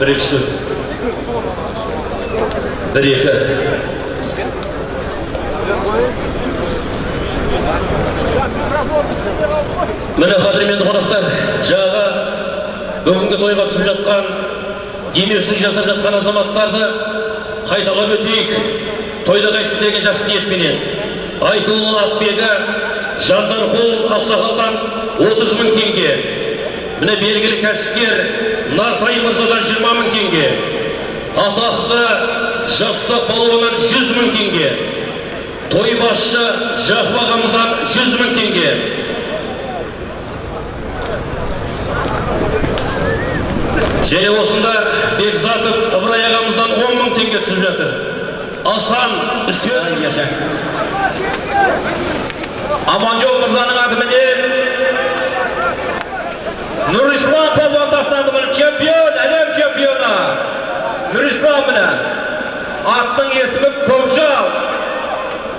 бір екі үш бір екі міне қадірменді қонақтар жаңағы бүгінгі тойға түсіп жатқан демеушілік жасап жатқан азаматтарды қайталап өтейік. Тойда қайтсын деген жақсы ниетпенен айтулы атбегі жандарқұл ақсақалдан отыз мың теңге. Міне белгілі кәсіпкер нартай мырзадан жиырма мың теңге атақты жасұзақ палуаннан жүз мың теңге той басшы жақып ағамыздан жүз мың теңге. Және осында бекзатов ыбырай ағамыздан он мың теңге түсіп жатыр. Асан үсен. Аманжол мырзаның атыменен нұрислам міне аттың есімі көкжал